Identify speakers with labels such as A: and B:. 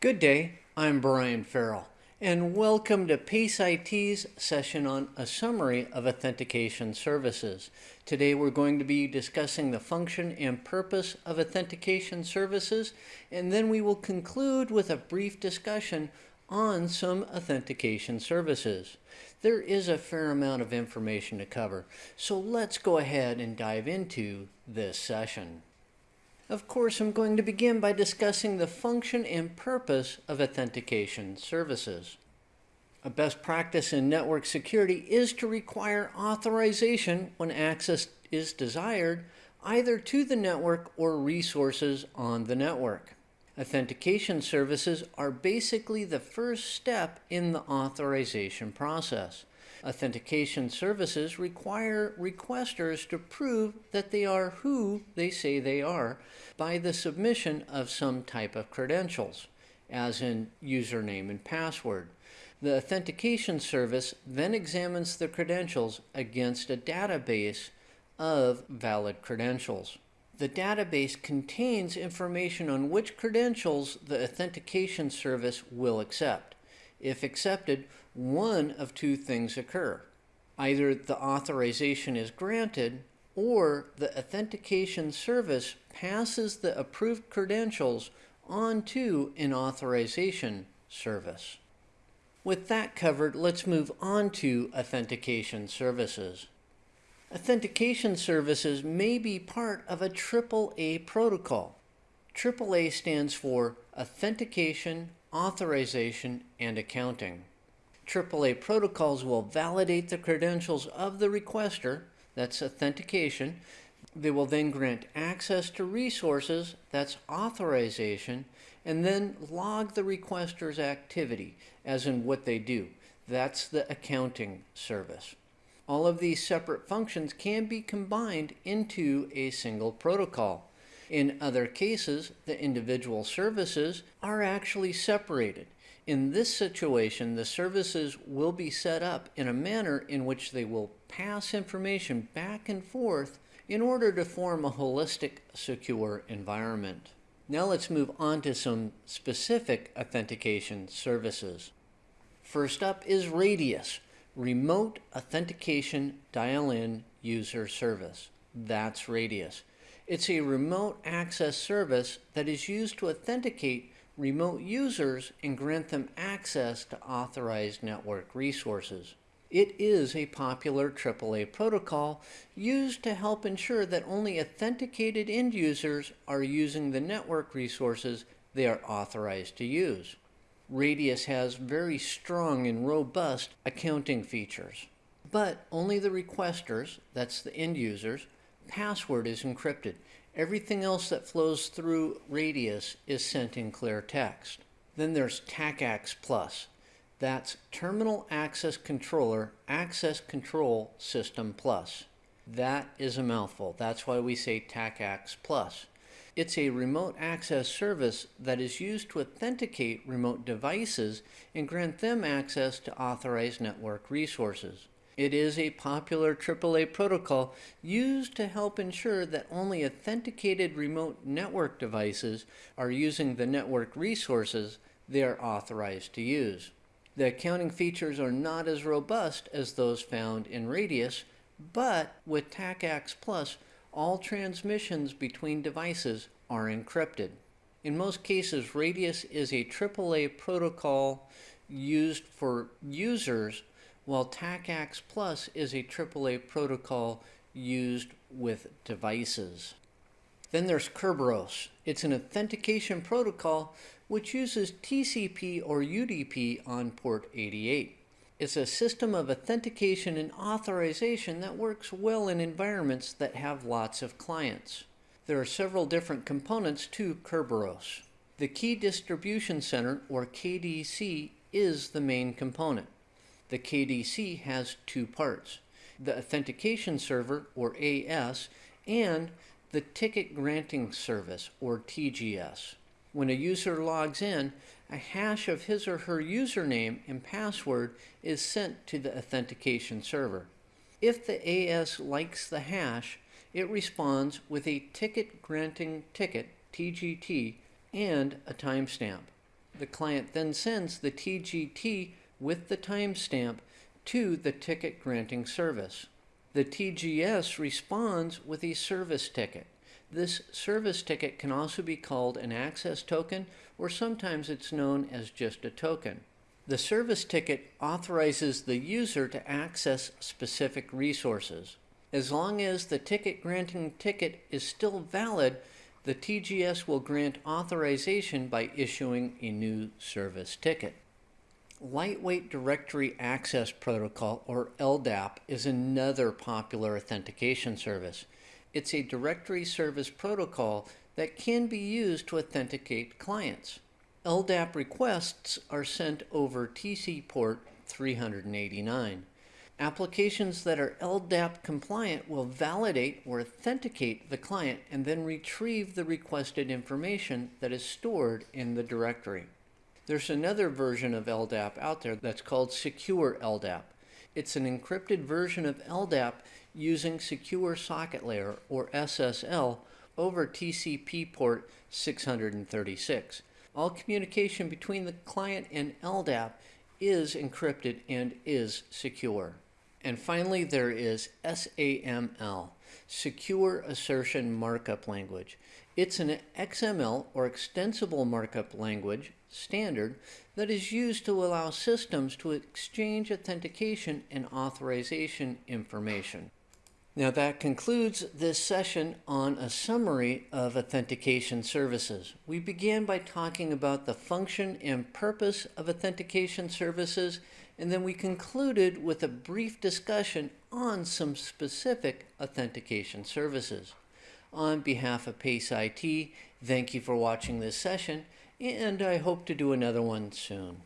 A: Good day, I'm Brian Farrell, and welcome to PACE IT's session on a summary of authentication services. Today we're going to be discussing the function and purpose of authentication services, and then we will conclude with a brief discussion on some authentication services. There is a fair amount of information to cover, so let's go ahead and dive into this session. Of course, I'm going to begin by discussing the function and purpose of authentication services. A best practice in network security is to require authorization when access is desired, either to the network or resources on the network. Authentication services are basically the first step in the authorization process. Authentication services require requesters to prove that they are who they say they are by the submission of some type of credentials, as in username and password. The authentication service then examines the credentials against a database of valid credentials. The database contains information on which credentials the authentication service will accept. If accepted, one of two things occur. Either the authorization is granted or the authentication service passes the approved credentials onto an authorization service. With that covered, let's move on to authentication services. Authentication services may be part of a AAA protocol. AAA stands for Authentication, Authorization, and Accounting. AAA protocols will validate the credentials of the requester, that's authentication. They will then grant access to resources, that's authorization, and then log the requester's activity, as in what they do. That's the accounting service. All of these separate functions can be combined into a single protocol. In other cases, the individual services are actually separated. In this situation, the services will be set up in a manner in which they will pass information back and forth in order to form a holistic, secure environment. Now let's move on to some specific authentication services. First up is Radius, Remote Authentication Dial-In User Service. That's Radius. It's a remote access service that is used to authenticate remote users and grant them access to authorized network resources. It is a popular AAA protocol used to help ensure that only authenticated end users are using the network resources they are authorized to use. Radius has very strong and robust accounting features. But only the requesters, that's the end users, password is encrypted. Everything else that flows through Radius is sent in clear text. Then there's TACACS Plus. That's Terminal Access Controller Access Control System Plus. That is a mouthful. That's why we say TACACS Plus. It's a remote access service that is used to authenticate remote devices and grant them access to authorized network resources. It is a popular AAA protocol used to help ensure that only authenticated remote network devices are using the network resources they are authorized to use. The accounting features are not as robust as those found in Radius, but with TACACS Plus, all transmissions between devices are encrypted. In most cases, Radius is a AAA protocol used for users while TACACS Plus is a AAA protocol used with devices. Then there's Kerberos. It's an authentication protocol which uses TCP or UDP on port 88. It's a system of authentication and authorization that works well in environments that have lots of clients. There are several different components to Kerberos. The Key Distribution Center, or KDC, is the main component. The KDC has two parts, the Authentication Server, or AS, and the Ticket Granting Service, or TGS. When a user logs in, a hash of his or her username and password is sent to the authentication server. If the AS likes the hash, it responds with a ticket granting ticket, TGT, and a timestamp. the client then sends the TGT with the timestamp to the ticket granting service. The TGS responds with a service ticket. This service ticket can also be called an access token, or sometimes it's known as just a token. The service ticket authorizes the user to access specific resources. As long as the ticket granting ticket is still valid, the TGS will grant authorization by issuing a new service ticket. Lightweight Directory Access Protocol, or LDAP, is another popular authentication service. It's a directory service protocol that can be used to authenticate clients. LDAP requests are sent over TC port 389. Applications that are LDAP compliant will validate or authenticate the client and then retrieve the requested information that is stored in the directory. There's another version of LDAP out there that's called Secure LDAP. It's an encrypted version of LDAP using Secure Socket Layer, or SSL, over TCP port 636. All communication between the client and LDAP is encrypted and is secure. And finally, there is SAML, Secure Assertion Markup Language. It's an XML or extensible markup language standard that is used to allow systems to exchange authentication and authorization information. Now that concludes this session on a summary of authentication services. We began by talking about the function and purpose of authentication services, and then we concluded with a brief discussion on some specific authentication services. On behalf of PACE IT, thank you for watching this session, and I hope to do another one soon.